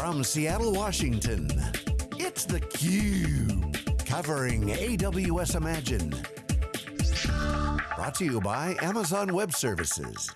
From Seattle, Washington, it's theCUBE. Covering AWS Imagine. Brought to you by Amazon Web Services.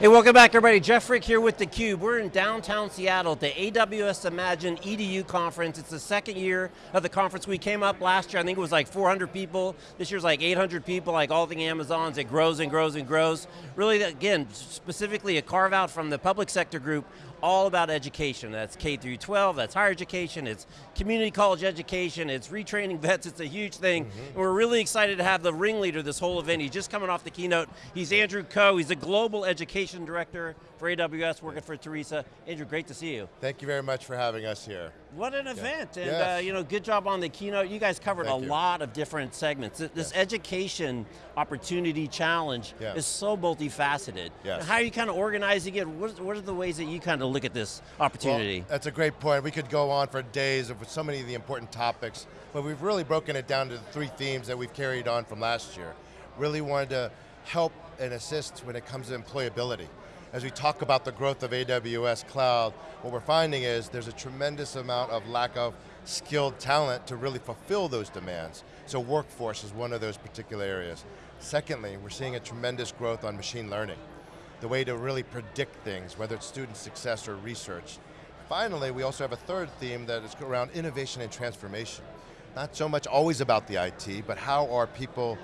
Hey, welcome back everybody. Jeff Frick here with theCUBE. We're in downtown Seattle at the AWS Imagine EDU conference. It's the second year of the conference. We came up last year, I think it was like 400 people. This year's like 800 people, like all the Amazons. It grows and grows and grows. Really, again, specifically a carve out from the public sector group all about education. That's K through 12, that's higher education, it's community college education, it's retraining vets, it's a huge thing. Mm -hmm. And we're really excited to have the ringleader this whole event. He's just coming off the keynote. He's Andrew Ko, he's the Global Education Director for AWS, working for Teresa. Andrew, great to see you. Thank you very much for having us here. What an event, and yes. uh, you know, good job on the keynote. You guys covered Thank a you. lot of different segments. This yes. education opportunity challenge yes. is so multifaceted. Yes. How are you kind of organizing it? What, what are the ways that you kind of look at this opportunity? Well, that's a great point. We could go on for days with so many of the important topics, but we've really broken it down to the three themes that we've carried on from last year. Really wanted to help and assist when it comes to employability as we talk about the growth of AWS cloud, what we're finding is there's a tremendous amount of lack of skilled talent to really fulfill those demands. So workforce is one of those particular areas. Secondly, we're seeing a tremendous growth on machine learning. The way to really predict things, whether it's student success or research. Finally, we also have a third theme that is around innovation and transformation. Not so much always about the IT, but how are people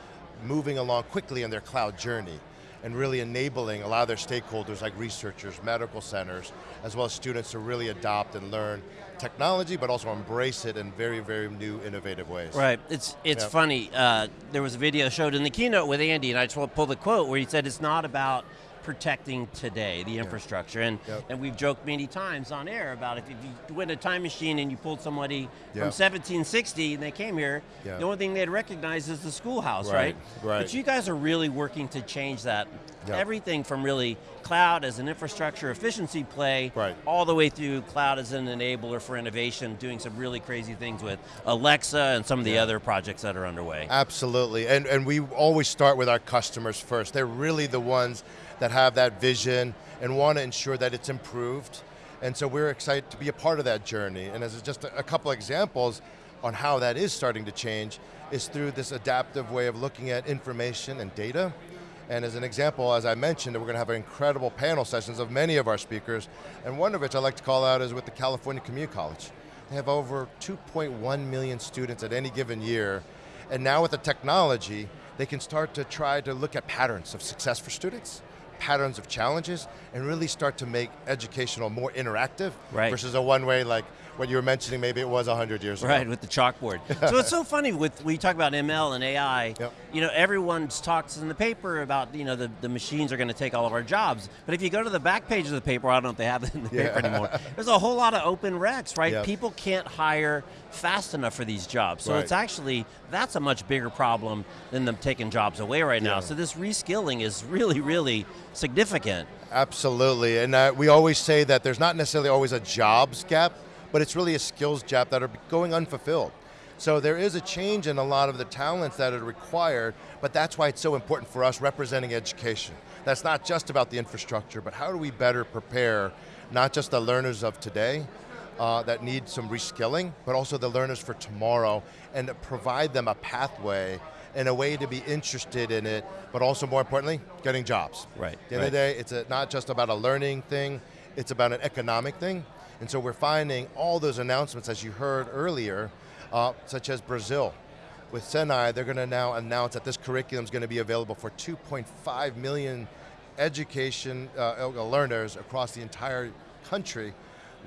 moving along quickly in their cloud journey and really enabling a lot of their stakeholders like researchers, medical centers, as well as students to really adopt and learn technology, but also embrace it in very, very new, innovative ways. Right, it's it's yep. funny, uh, there was a video showed in the keynote with Andy, and I just want to pull the quote where he said it's not about protecting today, the infrastructure. And, yep. and we've joked many times on air about if, if you went a time machine and you pulled somebody yep. from 1760 and they came here, yep. the only thing they'd recognize is the schoolhouse, right? Right. right. But you guys are really working to change that. Everything from really cloud as an infrastructure efficiency play, right. all the way through cloud as an enabler for innovation, doing some really crazy things with Alexa and some of the other projects that are underway. Absolutely, and, and we always start with our customers first. They're really the ones that have that vision and want to ensure that it's improved. And so we're excited to be a part of that journey. And as just a, couple examples on how that is starting to change is through this adaptive way of looking at information and data. And as an example, as I mentioned, we're going to have incredible panel sessions of many of our speakers, and one of which I like to call out is with the California Community College. They have over 2.1 million students at any given year, and now with the technology, they can start to try to look at patterns of success for students, patterns of challenges and really start to make educational more interactive right. versus a one-way like what you were mentioning, maybe it was 100 years ago. Right, with the chalkboard. so it's so funny with, we talk about ML and AI, yep. you know, everyone talks in the paper about, you know, the, the machines are going to take all of our jobs. But if you go to the back page of the paper, I don't know if they have it in the yeah. paper anymore, there's a whole lot of open recs, right? Yep. People can't hire fast enough for these jobs. So right. it's actually, that's a much bigger problem than them taking jobs away right yeah. now. So this reskilling is really, really significant. Absolutely, and uh, we always say that there's not necessarily always a jobs gap, but it's really a skills gap that are going unfulfilled. So there is a change in a lot of the talents that are required, but that's why it's so important for us representing education. That's not just about the infrastructure, but how do we better prepare not just the learners of today, uh, that need some reskilling, but also the learners for tomorrow, and provide them a pathway and a way to be interested in it, but also more importantly, getting jobs. Right. At the end right. of the day, it's a, not just about a learning thing, it's about an economic thing. And so we're finding all those announcements, as you heard earlier, uh, such as Brazil. With Senai, they're going to now announce that this curriculum is going to be available for 2.5 million education uh, learners across the entire country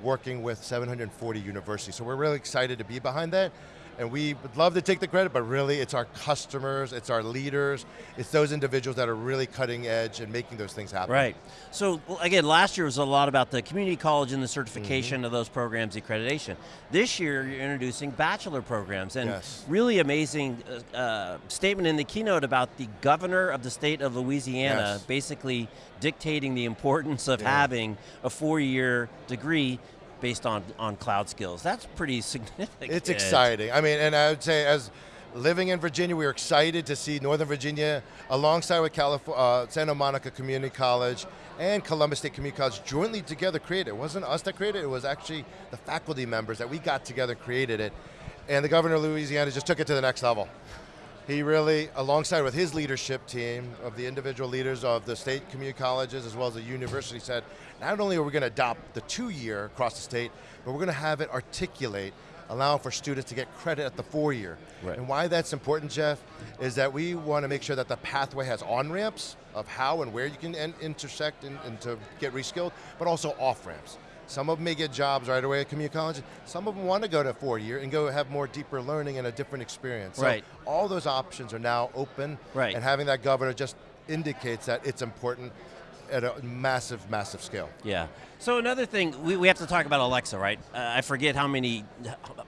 working with 740 universities. So we're really excited to be behind that and we would love to take the credit, but really it's our customers, it's our leaders, it's those individuals that are really cutting edge and making those things happen. Right. So well, again, last year was a lot about the community college and the certification mm -hmm. of those programs, accreditation. This year you're introducing bachelor programs and yes. really amazing uh, uh, statement in the keynote about the governor of the state of Louisiana yes. basically dictating the importance of yeah. having a four-year degree based on, on cloud skills. That's pretty significant. It's exciting. I mean, and I would say as, living in Virginia, we were excited to see Northern Virginia, alongside with Calif- uh, Santa Monica Community College and Columbus State Community College, jointly together created it. It wasn't us that created it, it was actually the faculty members that we got together created it. And the governor of Louisiana just took it to the next level. He really, alongside with his leadership team of the individual leaders of the state community colleges as well as the university said, not only are we going to adopt the two year across the state, but we're going to have it articulate allowing for students to get credit at the four year. Right. And why that's important, Jeff, is that we want to make sure that the pathway has on-ramps of how and where you can intersect and, and to get reskilled, but also off-ramps. Some of them may get jobs right away at community college. Some of them want to go to four year and go have more deeper learning and a different experience. So Right. all those options are now open. Right. And having that governor just indicates that it's important at a massive, massive scale. Yeah. So another thing, we, we have to talk about Alexa, right? Uh, I forget how many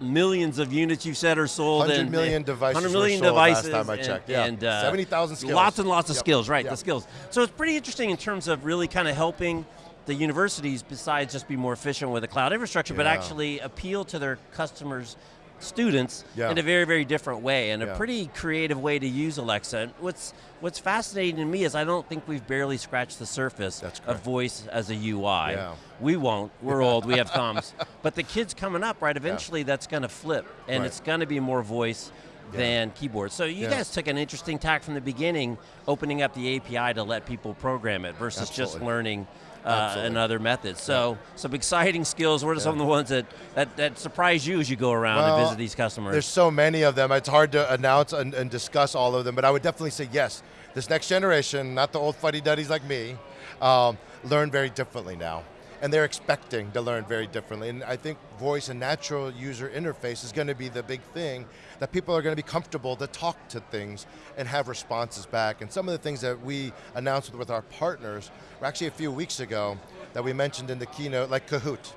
millions of units you said are sold. 100 and, million devices 100 were million sold last time I and- checked, yeah. And, uh, 70,000 skills. Lots and lots of Yep. skills, right? Yep. The skills. So it's pretty interesting in terms of really kind of helping the universities, besides just be more efficient with the cloud infrastructure, but actually appeal to their customers. Students Yeah. in a very, very different way, and a pretty creative way to use Alexa. And what's what's fascinating to me is I don't think we've barely scratched the surface of voice as a UI. Yeah. We won't. We're old. We have thumbs. But the kids coming up, right? Eventually, that's going to flip, and Right. it's going to be more voice Yeah. than keyboard. So you Yeah. guys took an interesting tack from the beginning, opening up the API to let people program it versus just learning. Uh, Absolutely. another method. So some exciting skills. What are some of the ones that, that, that surprise you as you go around Well, and visit these customers? There's so many of them. It's hard to announce and, and discuss all of them, but I would definitely say yes. This next generation, not the old fuddy-duddies like me, um, learn very differently now. And they're expecting to learn very differently. And I think voice and natural user interface is going to be the big thing that people are going to be comfortable to talk to things and have responses back. And some of the things that we announced with our partners were actually a few weeks ago that we mentioned in the keynote, like Kahoot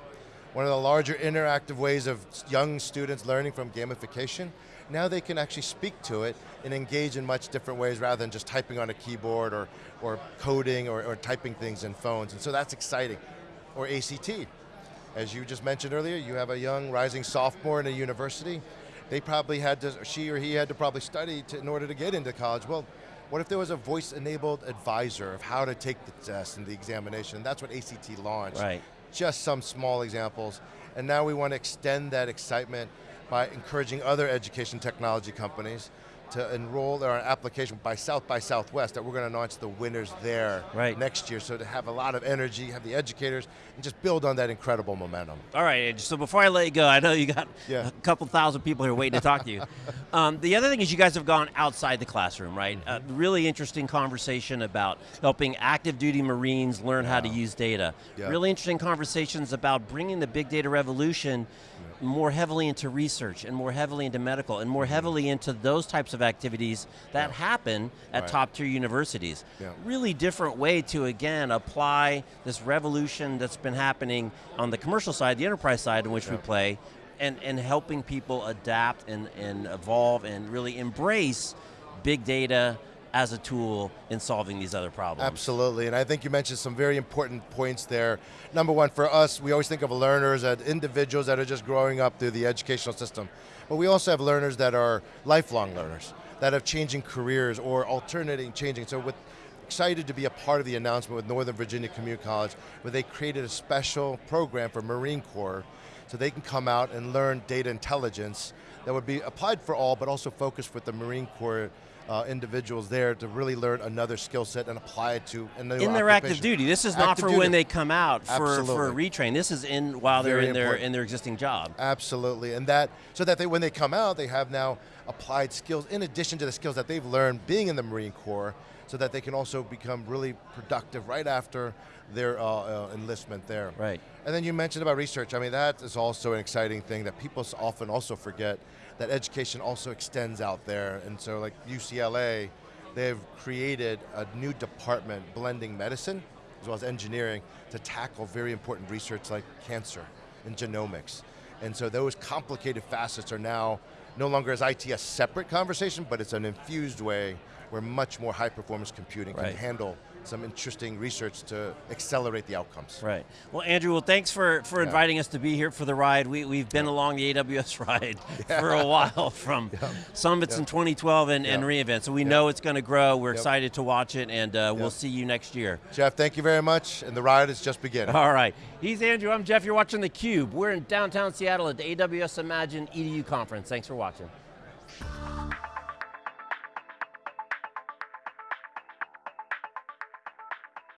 one of the larger interactive ways of young students learning from gamification. Now they can actually speak to it and engage in much different ways rather than just typing on a keyboard or, or coding or, or typing things in phones. And so that's exciting. Or ACT. As you just mentioned earlier, you have a young rising sophomore in a university. They probably had to, she or he had to probably study to, in order to get into college. Well, what if there was a voice-enabled advisor of how to take the test and the examination? That's what ACT launched Right. just some small examples. And now we want to extend that excitement by encouraging other education technology companies to enroll our application by South by Southwest that we're going to announce the winners there Right. next year. So to have a lot of energy, have the educators, and just build on that incredible momentum. All right, so before I let you go, I know you got Yeah. a couple thousand people here waiting to talk to you. Um, the other thing is you guys have gone outside the classroom, right? A really interesting conversation about helping active duty Marines learn how to use data. Yeah. Really interesting conversations about bringing the big data revolution more heavily into research and more heavily into medical and more heavily into those types of activities that Mm-hmm. Yeah. happen at Right. top tier universities. Yeah. Really different way to, again, apply this revolution that's been happening on the commercial side, the enterprise side in which we play, and, and helping people adapt and, and evolve and really embrace big data as a tool in solving these other problems. Absolutely, and I think you mentioned some very important points there. Number one, for us, we always think of learners as individuals that are just growing up through the educational system. But we also have learners that are lifelong learners, that have changing careers or alternating, changing. So with excited to be a part of the announcement with Northern Virginia Community College, where they created a special program for Marine Corps so they can come out and learn data intelligence that would be applied for all, but also focused with the Marine Corps uh, individuals there to really learn another skill set and apply it to a new in their active duty. This is not for duty. when they come out for, for a retrain. This is in while they're in their in their existing job. Absolutely, and that so that they, when they come out, they have now applied skills in addition to the skills that they've learned being in the Marine Corps, so that they can also become really productive right after their uh, uh, enlistment there. Right. And then you mentioned about research. I mean, that is also an exciting thing that people often also forget that education also extends out there. And so, like UCLA, they've created a new department blending medicine as well as engineering to tackle very important research like cancer and genomics. And so those complicated facets are now no longer as IT a separate conversation, but it's an infused way where much more high performance computing Right. can handle some interesting research to accelerate the outcomes. Right. Well, Andrew, well, thanks for, for Yeah. inviting us to be here for the ride. We, we've been along the AWS ride for a while from summits in 2012 and, and reInvent, so we know it's going to grow. We're excited to watch it, and uh, we'll see you next year. Jeff, thank you very much, and the ride is just beginning. All right. He's Andrew, I'm Jeff, you're watching theCUBE. We're in downtown Seattle at the AWS Imagine EDU conference. Thanks for watching.